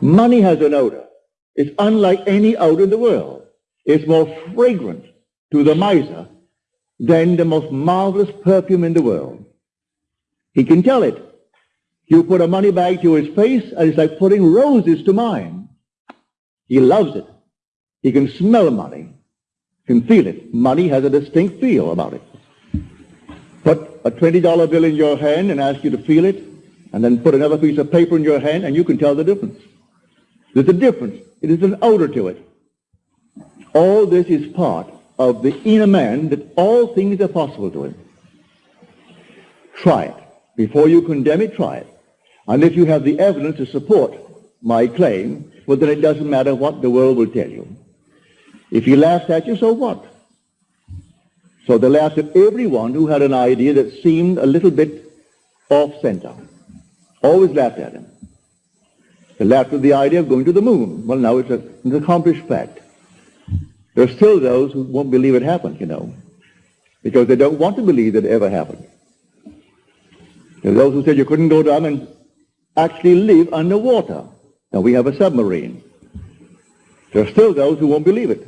Money has an odor. It's unlike any odor in the world. It's more fragrant to the miser than the most marvelous perfume in the world. He can tell it. You put a money bag to his face, and it's like putting roses to mine. He loves it. He can smell money, He can feel it. Money has a distinct feel about it. Put a $20 bill in your hand and ask you to feel it, and then put another piece of paper in your hand, and you can tell the difference. There's a difference. It is an odor to it. All this is part of the inner man that all things are possible to him. Try it. Before you condemn it, try it. And if you have the evidence to support my claim, well, then it doesn't matter what the world will tell you. If he laughs at you, so what? So they laughed at everyone who had an idea that seemed a little bit off-center. Always laughed at him. They laughed at the idea of going to the moon. Well, now it's, a, an accomplished fact. There are still those who won't believe it happened, you know, because they don't want to believe that it ever happened. There are those who said you couldn't go down and actually live underwater. Now we have a submarine. There are still those who won't believe it.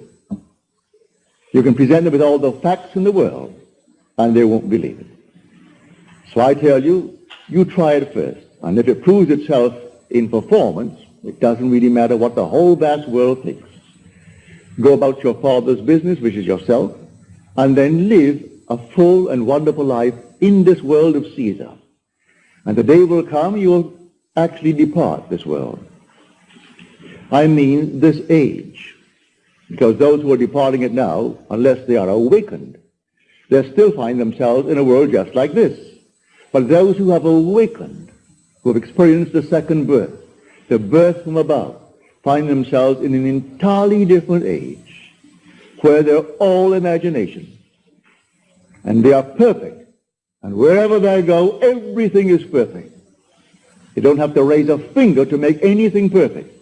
You can present them with all the facts in the world, and they won't believe it. So I tell you, you try it first. And if it proves itself in performance, it doesn't really matter what the whole vast world thinks. Go about your father's business, which is yourself, and then live a full and wonderful life in this world of Caesar. And the day will come you will actually depart this world. I mean this age. Because those who are departing it now, unless they are awakened, they still find themselves in a world just like this. But those who have awakened, who have experienced the second birth, the birth from above, find themselves in an entirely different age where they're all imagination. And they are perfect. And wherever they go, everything is perfect. You don't have to raise a finger to make anything perfect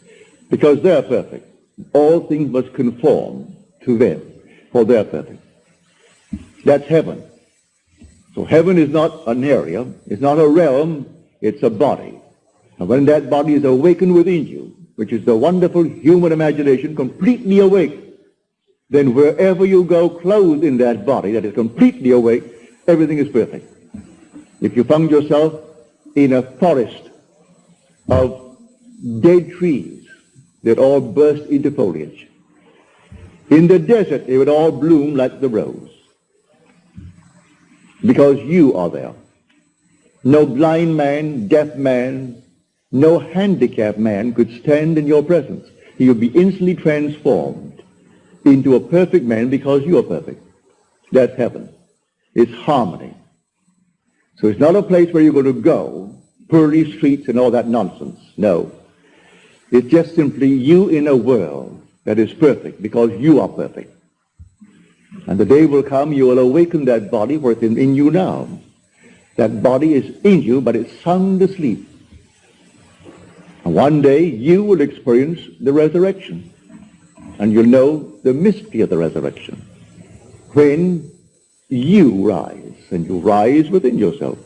because they're perfect. All things must conform to them for they're perfect. That's heaven. So heaven is not an area, it's not a realm, it's a body. And when that body is awakened within you, which is the wonderful human imagination completely awake, then wherever you go clothed in that body that is completely awake, everything is perfect. If you found yourself in a forest of dead trees that all burst into foliage, in the desert they would all bloom like the rose because you are there. No blind man, deaf man, no handicapped man could stand in your presence. He would be instantly transformed into a perfect man because you are perfect. That's heaven. It's harmony. So it's not a place where you're going to go, pearly streets and all that nonsense. No. It's just simply you in a world that is perfect because you are perfect. And the day will come you will awaken that body for it's in, in you now. That body is in you, but it's sound asleep. And one day you will experience the resurrection. And you'll know the mystery of the resurrection. When you rise, and you rise within yourself.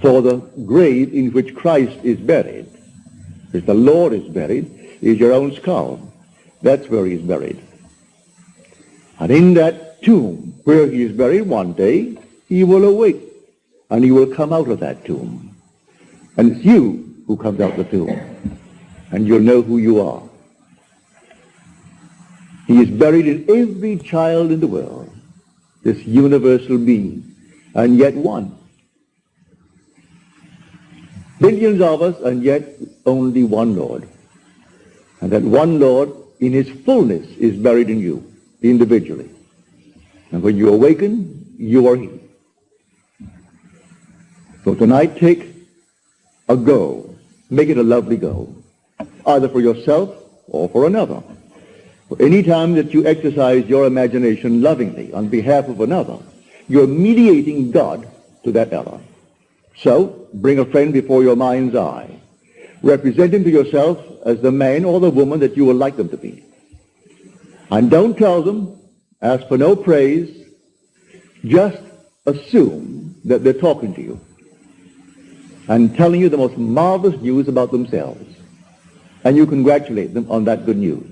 For the grave in which Christ is buried, as the Lord is buried, is your own skull. That's where he's buried. And in that tomb where he is buried one day, he will awake and he will come out of that tomb. And it's you who comes out the tomb. And you'll know who you are. He is buried in every child in the world, this universal being, and yet one. Billions of us, and yet only one Lord. And that one Lord, in his fullness, is buried in you, individually. And when you awaken, you are he. So tonight, take a go. Make it a lovely go, either for yourself or for another. Any time that you exercise your imagination lovingly on behalf of another, you're mediating God to that other. So, bring a friend before your mind's eye. Represent him to yourself as the man or the woman that you would like them to be. And don't tell them, ask for no praise, just assume that they're talking to you. And telling you the most marvelous news about themselves. And you congratulate them on that good news.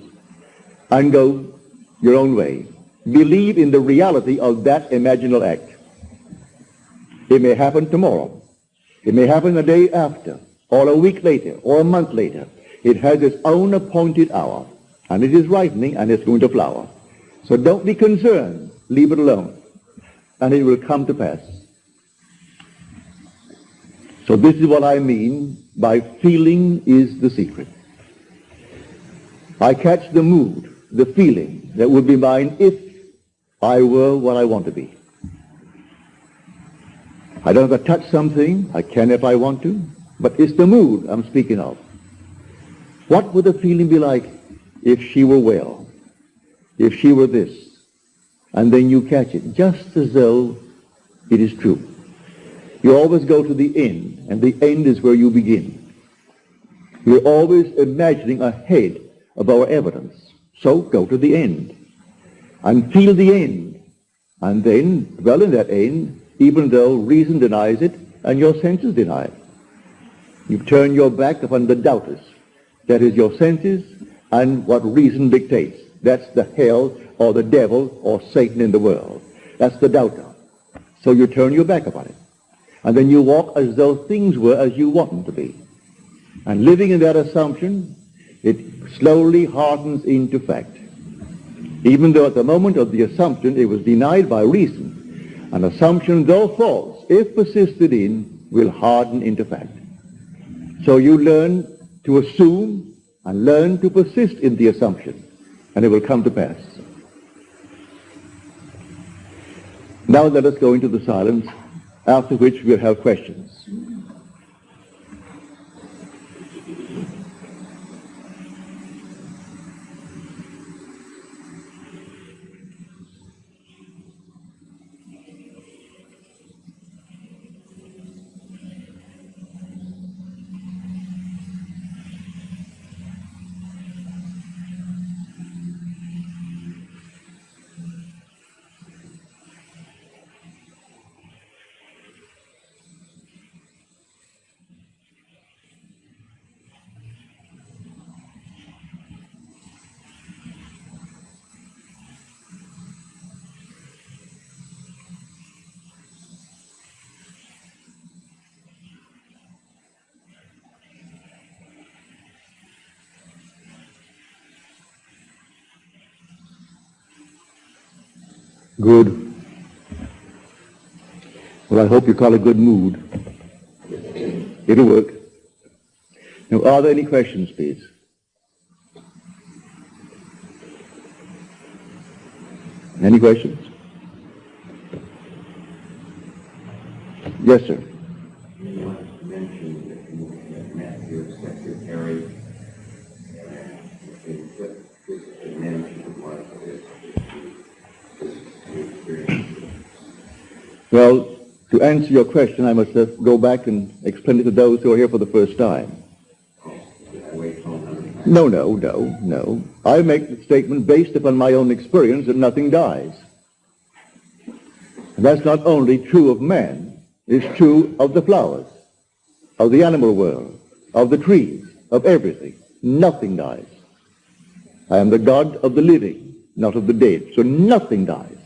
And go your own way. Believe in the reality of that imaginal act. It may happen tomorrow. It may happen a day after, or a week later, or a month later. It has its own appointed hour, and it is ripening, and it's going to flower. So don't be concerned. Leave it alone, and it will come to pass. So this is what I mean by feeling is the secret. I catch the mood, the feeling that would be mine if I were what I want to be. I don't have to touch something. I can if I want to. But it's the mood I'm speaking of. What would the feeling be like if she were well? If she were this? And then you catch it, just as though it is true. You always go to the end, and the end is where you begin. You're always imagining ahead of our evidence. So go to the end and feel the end. And then dwell in that end, even though reason denies it and your senses deny it. You turn your back upon the doubters. That is your senses and what reason dictates. That's the hell or the devil or Satan in the world. That's the doubter. So you turn your back upon it. And then you walk as though things were as you want them to be. And living in that assumption, it slowly hardens into fact. Even though at the moment of the assumption it was denied by reason, an assumption, though false, if persisted in, will harden into fact. So you learn to assume and learn to persist in the assumption, and it will come to pass. Now let us go into the silence after which we'll have questions. Good. Well, I hope you call it good mood. It'll work. Now, are there any questions, please? Any questions? Yes, sir. You mentioned that you met your secretary and what this management was this experience. Well, to answer your question, I must go back and explain it to those who are here for the first time. No, no, no, no. I make the statement based upon my own experience that nothing dies. And that's not only true of man, it's true of the flowers, of the animal world, of the trees, of everything. Nothing dies. I am the God of the living, not of the dead. So nothing dies.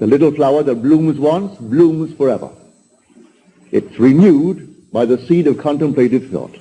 The little flower that blooms once blooms forever. It's renewed by the seed of contemplative thought.